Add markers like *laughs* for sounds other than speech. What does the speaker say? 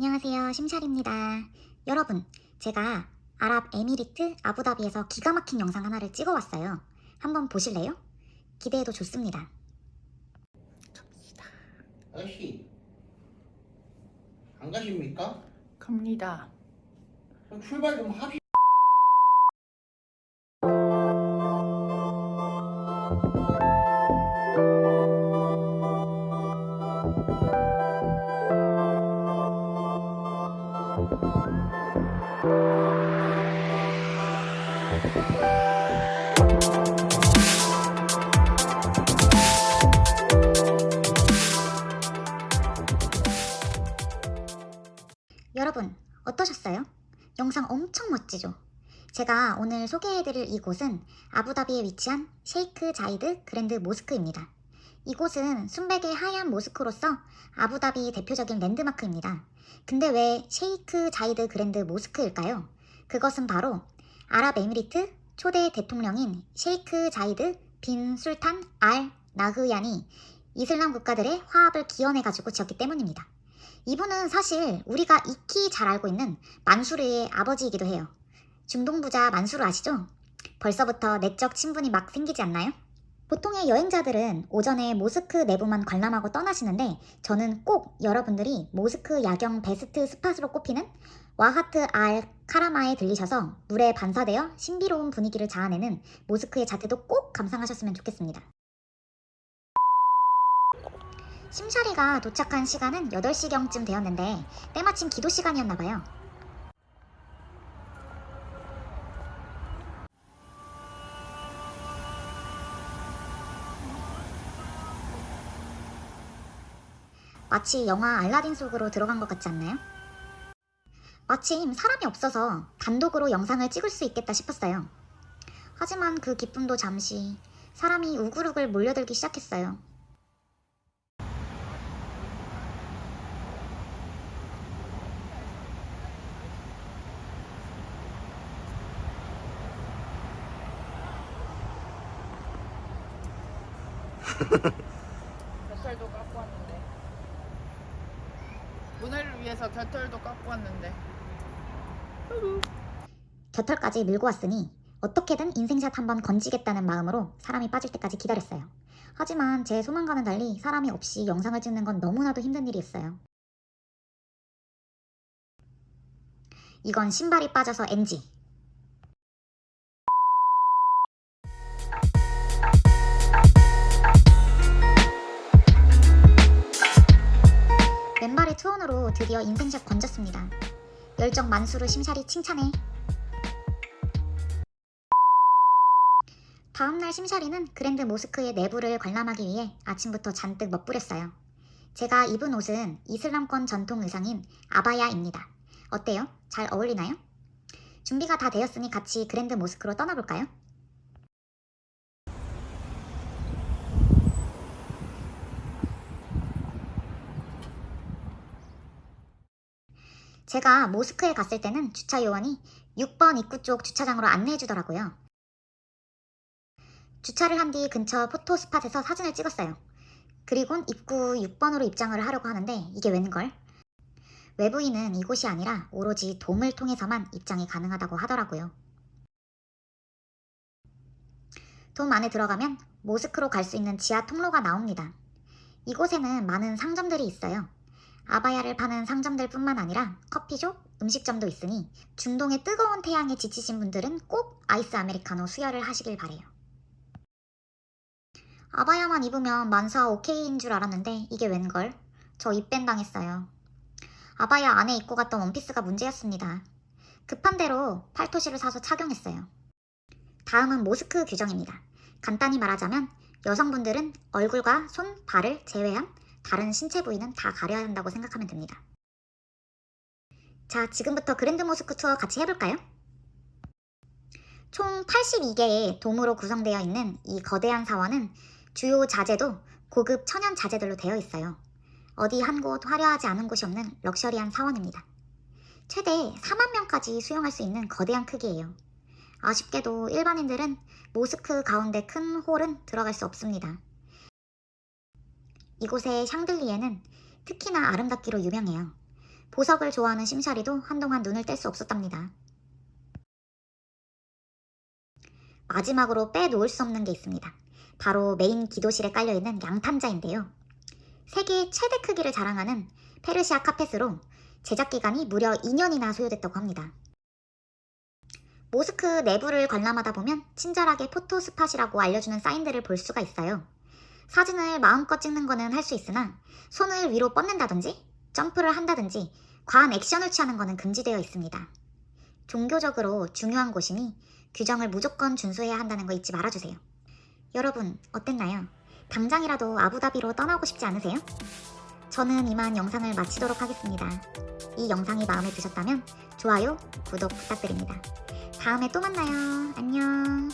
안녕하세요. 심샬입니다. 여러분, 제가 아랍에미리트 아부다비에서 기가 막힌 영상 하나를 찍어왔어요. 한번 보실래요? 기대해도 좋습니다. 아저씨 안 가십니까? 갑니다. 그럼 출발 좀 합시. 여러분, 어떠셨어요? 영상 엄청 멋지죠? 제가 오늘 소개해드릴 이곳은 아부다비에 위치한 셰이크 자이드 그랜드 모스크입니다. 이곳은 순백의 하얀 모스크로서 아부다비 대표적인 랜드마크입니다. 근데 왜 셰이크 자이드 그랜드 모스크일까요? 그것은 바로 아랍에미리트 초대 대통령인 셰이크 자이드 빈 술탄 알 나흐얀이 이슬람 국가들의 화합을 기원해가지고 지었기 때문입니다. 이분은 사실 우리가 익히 잘 알고 있는 만수르의 아버지이기도 해요. 중동 부자 만수르 아시죠? 벌써부터 내적 친분이 막 생기지 않나요? 보통의 여행자들은 오전에 모스크 내부만 관람하고 떠나시는데 저는 꼭 여러분들이 모스크 야경 best spot으로 꼽히는 와하트 알 카라마에 들리셔서 물에 반사되어 신비로운 분위기를 자아내는 모스크의 자태도 꼭 감상하셨으면 좋겠습니다. 심샤리가 도착한 시간은 8시경쯤 되었는데 때마침 기도 시간이었나봐요. 마치 영화 알라딘 속으로 들어간 것 같지 않나요? 마침 사람이 없어서 단독으로 영상을 찍을 수 있겠다 싶었어요. 하지만 그 기쁨도 잠시 사람이 우글우글 몰려들기 시작했어요. *laughs* 겨털도 깎고 왔는데. 문화를 위해서 겨털도 깎고 왔는데. 곁털까지 밀고 왔으니 어떻게든 인생샷 한번 건지겠다는 마음으로 사람이 빠질 때까지 기다렸어요. 하지만 제 소망과는 달리 사람이 없이 영상을 찍는 건 너무나도 힘든 일이었어요. 이건 신발이 빠져서 NG. 맨발의 투혼으로 드디어 인생샷 건졌습니다. 열정 만수르 심사리 칭찬해. 다음날 심샤리는 그랜드 모스크의 내부를 관람하기 위해 아침부터 잔뜩 멋부렸어요. 제가 입은 옷은 이슬람권 전통 의상인 아바야입니다. 어때요? 잘 어울리나요? 준비가 다 되었으니 같이 그랜드 모스크로 떠나볼까요? 제가 모스크에 갔을 때는 주차 요원이 6번 입구 쪽 주차장으로 안내해 주더라고요. 주차를 한 뒤 근처 포토 스팟에서 사진을 찍었어요. 그리곤 입구 6번으로 입장을 하려고 하는데 이게 웬걸? 외부인은 이곳이 아니라 오로지 돔을 통해서만 입장이 가능하다고 하더라고요. 돔 안에 들어가면 모스크로 갈 수 있는 지하 통로가 나옵니다. 이곳에는 많은 상점들이 있어요. 아바야를 파는 상점들 뿐만 아니라 커피숍, 음식점도 있으니 중동의 뜨거운 태양에 지치신 분들은 꼭 아이스 아메리카노 수혈을 하시길 바래요. 아바야만 입으면 만사 오케이인 줄 알았는데 이게 웬걸? 저 입밴 당했어요. 아바야 안에 입고 갔던 원피스가 문제였습니다. 급한 대로 팔토시를 사서 착용했어요. 다음은 모스크 규정입니다. 간단히 말하자면 여성분들은 얼굴과 손, 발을 제외한 다른 신체 부위는 다 가려야 한다고 생각하면 됩니다. 자, 지금부터 그랜드 모스크 투어 같이 해볼까요? 총 82개의 돔으로 구성되어 있는 이 거대한 사원은 주요 자재도 고급 천연 자재들로 되어 있어요. 어디 한 곳 화려하지 않은 곳이 없는 럭셔리한 사원입니다. 최대 4만 명까지 수용할 수 있는 거대한 크기예요. 아쉽게도 일반인들은 모스크 가운데 큰 홀은 들어갈 수 없습니다. 이곳의 샹들리에는 특히나 아름답기로 유명해요. 보석을 좋아하는 심샤리도 한동안 눈을 뗄 수 없었답니다. 마지막으로 빼놓을 수 없는 게 있습니다. 바로 메인 기도실에 깔려있는 양탄자인데요. 세계 최대 크기를 자랑하는 페르시아 카펫으로 제작 기간이 무려 2년이나 소요됐다고 합니다. 모스크 내부를 관람하다 보면 친절하게 photo spot이라고 알려주는 사인들을 볼 수가 있어요. 사진을 마음껏 찍는 거는 할 수 있으나 손을 위로 뻗는다든지 점프를 한다든지 과한 액션을 취하는 거는 금지되어 있습니다. 종교적으로 중요한 곳이니 규정을 무조건 준수해야 한다는 거 잊지 말아주세요. 여러분 어땠나요? 당장이라도 아부다비로 떠나고 싶지 않으세요? 저는 이만 영상을 마치도록 하겠습니다. 이 영상이 마음에 드셨다면 좋아요, 구독 부탁드립니다. 다음에 또 만나요. 안녕.